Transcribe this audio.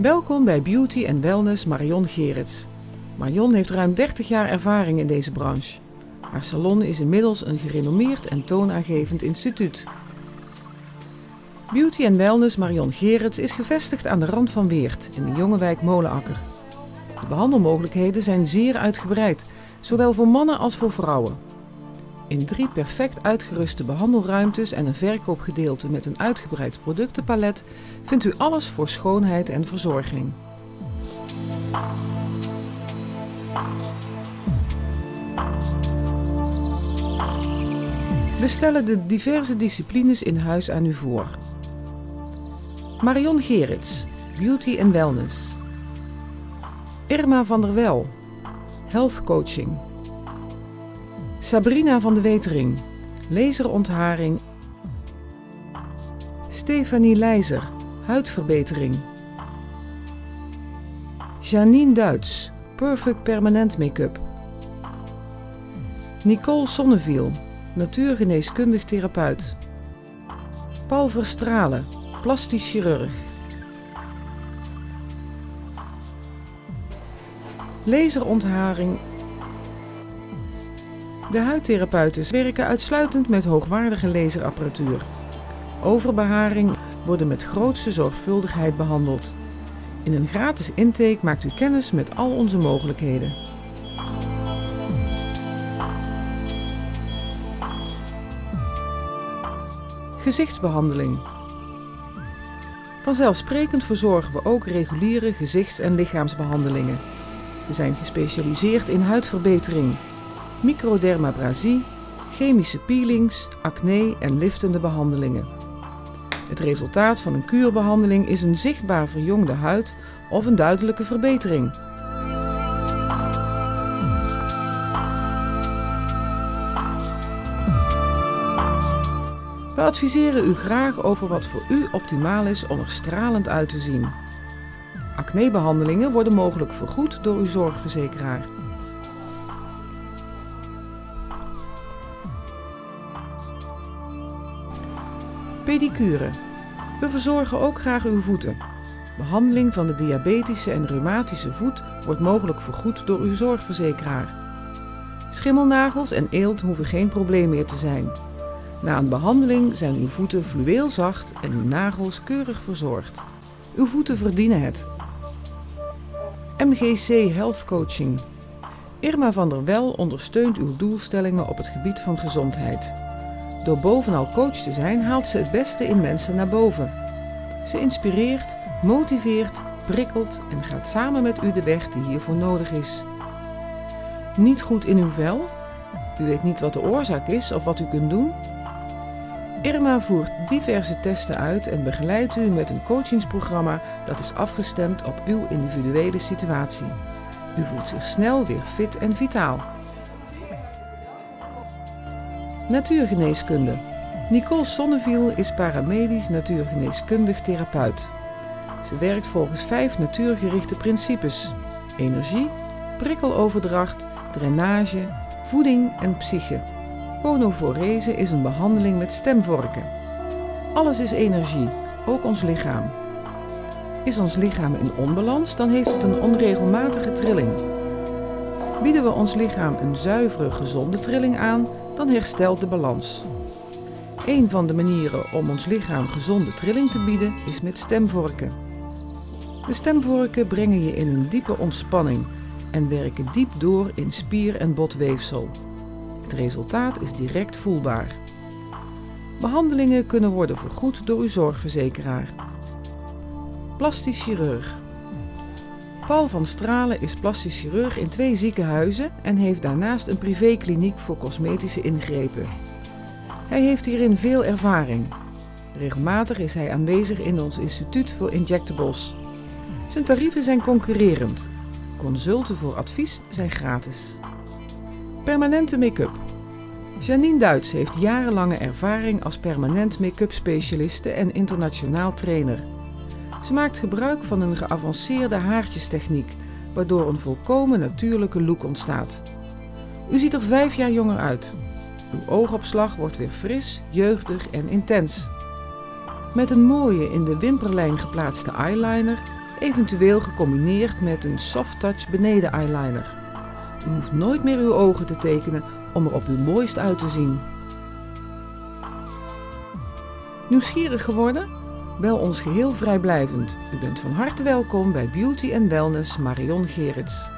Welkom bij Beauty and Wellness Marion Gerits. Marion heeft ruim 30 jaar ervaring in deze branche. Haar salon is inmiddels een gerenommeerd en toonaangevend instituut. Beauty and Wellness Marion Gerits is gevestigd aan de rand van Weert in de jonge wijk Molenakker. De behandelmogelijkheden zijn zeer uitgebreid, zowel voor mannen als voor vrouwen. In drie perfect uitgeruste behandelruimtes en een verkoopgedeelte met een uitgebreid productenpalet vindt u alles voor schoonheid en verzorging. We stellen de diverse disciplines in huis aan u voor. Marion Gerits, Beauty and Wellness. Irma van der Wel, Health Coaching. Sabrina van de Wetering, laserontharing. Stefanie Leijzer, huidverbetering. Janine Duits, Perfect Permanent Make-up. Nicole Sonneviel, natuurgeneeskundig therapeut. Paul Verstralen, plastisch chirurg. Laserontharing. De huidtherapeuten werken uitsluitend met hoogwaardige laserapparatuur. Overbeharing worden met grootste zorgvuldigheid behandeld. In een gratis intake maakt u kennis met al onze mogelijkheden. Gezichtsbehandeling. Vanzelfsprekend verzorgen we ook reguliere gezichts- en lichaamsbehandelingen. We zijn gespecialiseerd in huidverbetering, microdermabrasie, chemische peelings, acne en liftende behandelingen. Het resultaat van een kuurbehandeling is een zichtbaar verjongde huid of een duidelijke verbetering. We adviseren u graag over wat voor u optimaal is om er stralend uit te zien. Acnebehandelingen worden mogelijk vergoed door uw zorgverzekeraar. Pedicure. We verzorgen ook graag uw voeten. Behandeling van de diabetische en reumatische voet wordt mogelijk vergoed door uw zorgverzekeraar. Schimmelnagels en eelt hoeven geen probleem meer te zijn. Na een behandeling zijn uw voeten fluweelzacht en uw nagels keurig verzorgd. Uw voeten verdienen het. MGC Health Coaching. Irma van der Wel ondersteunt uw doelstellingen op het gebied van gezondheid. Door bovenal coach te zijn haalt ze het beste in mensen naar boven. Ze inspireert, motiveert, prikkelt en gaat samen met u de weg die hiervoor nodig is. Niet goed in uw vel? U weet niet wat de oorzaak is of wat u kunt doen? Irma voert diverse testen uit en begeleidt u met een coachingsprogramma dat is afgestemd op uw individuele situatie. U voelt zich snel weer fit en vitaal. Natuurgeneeskunde. Nicole Sonneviel is paramedisch natuurgeneeskundig therapeut. Ze werkt volgens vijf natuurgerichte principes: energie, prikkeloverdracht, drainage, voeding en psyche. Ponoforese is een behandeling met stemvorken. Alles is energie, ook ons lichaam. Is ons lichaam in onbalans, dan heeft het een onregelmatige trilling. Bieden we ons lichaam een zuivere, gezonde trilling aan, dan herstelt de balans. Een van de manieren om ons lichaam gezonde trilling te bieden is met stemvorken. De stemvorken brengen je in een diepe ontspanning en werken diep door in spier- en botweefsel. Het resultaat is direct voelbaar. Behandelingen kunnen worden vergoed door uw zorgverzekeraar. Plastisch chirurg. Paul van Stralen is plastisch chirurg in twee ziekenhuizen en heeft daarnaast een privékliniek voor cosmetische ingrepen. Hij heeft hierin veel ervaring. Regelmatig is hij aanwezig in ons instituut voor injectables. Zijn tarieven zijn concurrerend. Consulten voor advies zijn gratis. Permanente make-up. Janine Duits heeft jarenlange ervaring als permanent make-up specialiste en internationaal trainer. Ze maakt gebruik van een geavanceerde haartjestechniek, waardoor een volkomen natuurlijke look ontstaat. U ziet er vijf jaar jonger uit. Uw oogopslag wordt weer fris, jeugdig en intens. Met een mooie in de wimperlijn geplaatste eyeliner eventueel gecombineerd met een soft touch beneden eyeliner. U hoeft nooit meer uw ogen te tekenen om er op uw mooist uit te zien. Nieuwsgierig geworden? Bel ons geheel vrijblijvend. U bent van harte welkom bij Beauty Wellness Marion Gerits.